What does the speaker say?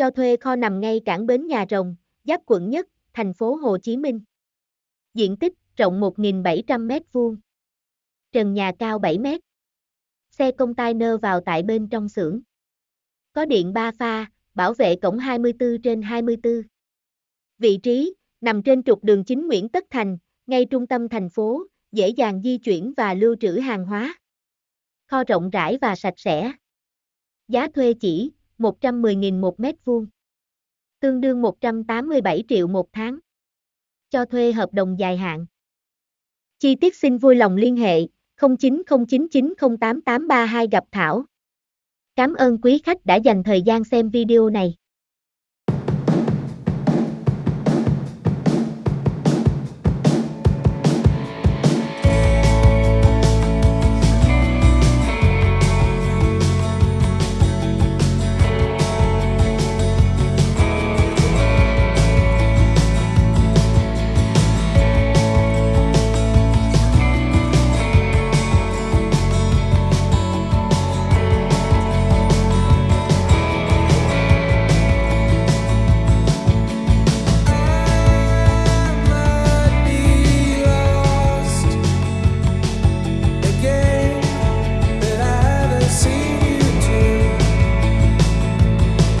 cho thuê kho nằm ngay cảng bến Nhà Rồng, giáp quận Nhất, thành phố Hồ Chí Minh. Diện tích rộng 1.700 m2. Trần nhà cao 7 m. Xe container vào tại bên trong xưởng. Có điện 3 pha, bảo vệ cổng 24 trên 24. Vị trí, nằm trên trục đường chính Nguyễn Tất Thành, ngay trung tâm thành phố, dễ dàng di chuyển và lưu trữ hàng hóa. Kho rộng rãi và sạch sẽ. Giá thuê chỉ 110.000 một mét vuông. Tương đương 187 triệu một tháng. Cho thuê hợp đồng dài hạn. Chi tiết xin vui lòng liên hệ 0909908832 gặp Thảo. Cảm ơn quý khách đã dành thời gian xem video này.